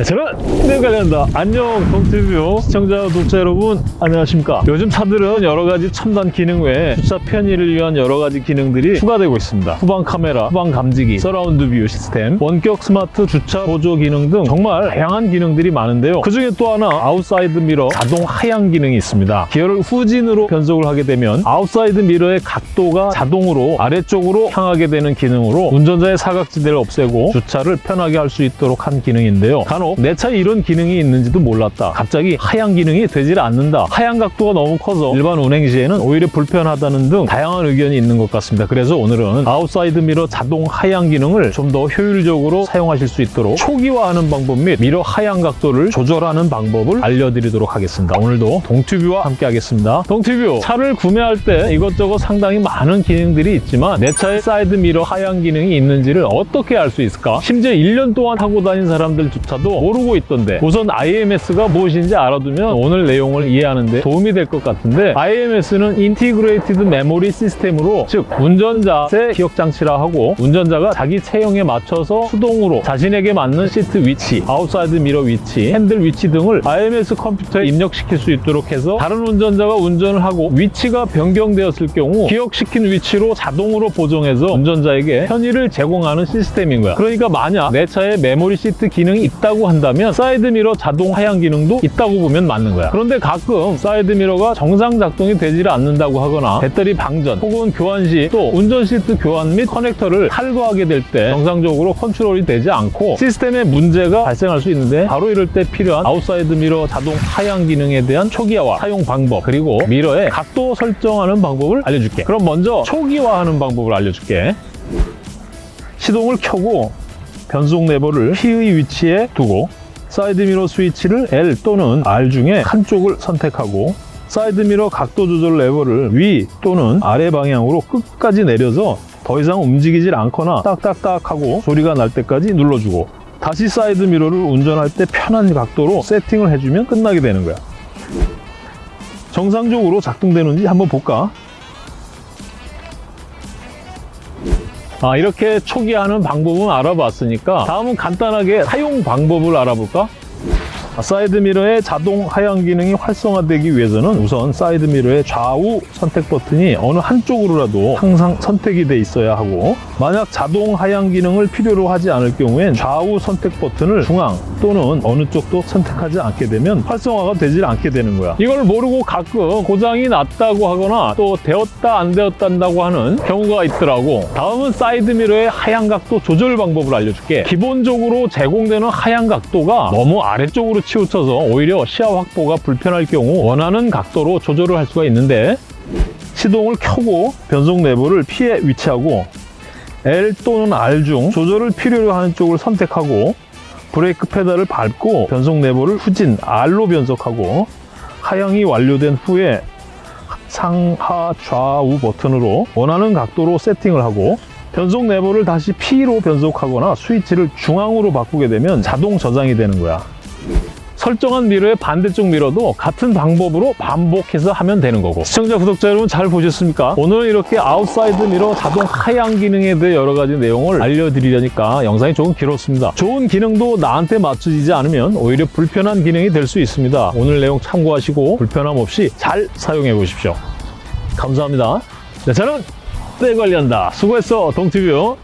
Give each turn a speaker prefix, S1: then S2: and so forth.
S1: 네, 저는 네 관련다 안녕 동티뷰 시청자 독자 여러분 안녕하십니까? 요즘 차들은 여러 가지 첨단 기능 외에 주차 편의를 위한 여러 가지 기능들이 추가되고 있습니다. 후방 카메라, 후방 감지기, surround view 시스템 원격 스마트 주차 보조 기능 등 정말 다양한 기능들이 많은데요. 그 중에 또 하나 outside mirror 자동 하향 기능이 있습니다. 기어를 후진으로 변속을 하게 되면 outside mirror의 각도가 자동으로 아래쪽으로 향하게 되는 기능으로 운전자의 사각지대를 없애고 주차를 편하게 할 수 있도록 한 기능인데요. 간혹 내 차에 이런 기능이 있는지도 몰랐다. 갑자기 하향 기능이 되질 않는다. 하향 각도가 너무 커서 일반 운행 시에는 오히려 불편하다는 등 다양한 의견이 있는 것 같습니다. 그래서 오늘은 outside mirror 자동 하향 기능을 좀 더 효율적으로 사용하실 수 있도록 초기화하는 방법 및 미러 하향 각도를 조절하는 방법을 알려드리도록 하겠습니다. 오늘도 동튜뷰와 함께 하겠습니다. 동튜뷰 차를 구매할 때 이것저것 상당히 많은 기능들이 있지만 내 차에 사이드 미러 하향 기능이 있는지를 어떻게 알 수 있을까? 심지어 1년 동안 타고 다닌 사람들조차도 모르고 있던데 우선 IMS가 무엇인지 알아두면 오늘 내용을 이해하는 데 도움이 될 것 같은데 IMS는 Integrated Memory System으로 즉 운전자의 기억 장치라 하고 운전자가 자기 체형에 맞춰서 수동으로 자신에게 맞는 시트 위치, outside mirror 위치, 핸들 위치 등을 IMS 컴퓨터에 입력시킬 수 있도록 해서 다른 운전자가 운전을 하고 위치가 변경되었을 경우 기억시킨 위치로 자동으로 보정해서 운전자에게 편의를 제공하는 시스템인 거야. 그러니까 만약 내 차에 메모리 시트 기능이 있다고 한다면 사이드 미러 자동 하향 기능도 있다고 보면 맞는 거야. 그런데 가끔 사이드 미러가 정상 작동이 되지 않는다고 하거나 배터리 방전 혹은 교환 시 또 운전 시트 교환 및 커넥터를 탈거하게 될 때 정상적으로 컨트롤이 되지 않고 시스템에 문제가 발생할 수 있는데 바로 이럴 때 필요한 outside mirror 자동 하향 기능에 대한 초기화와 사용 방법 그리고 미러의 각도 설정하는 방법을 알려줄게. 그럼 먼저 초기화하는 방법을 알려줄게. 시동을 켜고 변속 레버를 P의 위치에 두고 사이드 미러 스위치를 L 또는 R 중에 한쪽을 선택하고 사이드 미러 각도 조절 레버를 위 또는 아래 방향으로 끝까지 내려서 더 이상 움직이질 않거나 딱딱딱 하고 소리가 날 때까지 눌러주고 다시 사이드 미러를 운전할 때 편한 각도로 세팅을 해주면 끝나게 되는 거야 정상적으로 작동되는지 한번 볼까? 아, 이렇게 초기화하는 방법은 알아봤으니까 다음은 간단하게 사용 방법을 알아볼까? 아, 사이드 미러의 자동 하향 기능이 활성화되기 위해서는 우선 사이드 미러의 좌우 선택 버튼이 어느 한쪽으로라도 항상 선택이 돼 있어야 하고 만약 자동 하향 기능을 필요로 하지 않을 경우엔 좌우 선택 버튼을 중앙 또는 어느 쪽도 선택하지 않게 되면 활성화가 되질 않게 되는 거야. 이걸 모르고 가끔 고장이 났다고 하거나 또 되었다 안 되었다 한다고 하는 경우가 있더라고. 다음은 사이드 미러의 하향 각도 조절 방법을 알려줄게. 기본적으로 제공되는 하향 각도가 너무 아래쪽으로 치우쳐서 오히려 시야 확보가 불편할 경우 원하는 각도로 조절을 할 수가 있는데 시동을 켜고 변속 레버를 P에 위치하고 L 또는 R 중 조절을 필요로 하는 쪽을 선택하고 브레이크 페달을 밟고 변속 레버를 후진 R로 변속하고 하향이 완료된 후에 상하 좌우 버튼으로 원하는 각도로 세팅을 하고 변속 레버를 다시 P로 변속하거나 스위치를 중앙으로 바꾸게 되면 자동 저장이 되는 거야 설정한 mirror의 반대쪽 mirror도 같은 방법으로 반복해서 하면 되는 거고. 시청자, 구독자 여러분 잘 보셨습니까? 오늘 이렇게 outside mirror 자동 하향 기능에 대해 여러 가지 내용을 알려드리려니까 영상이 조금 길었습니다. 좋은 기능도 나한테 맞춰지지 않으면 오히려 불편한 기능이 될 수 있습니다. 오늘 내용 참고하시고 불편함 없이 잘 사용해 보십시오. 감사합니다. 네, 저는 때 관리한다. 수고했어 동티뷰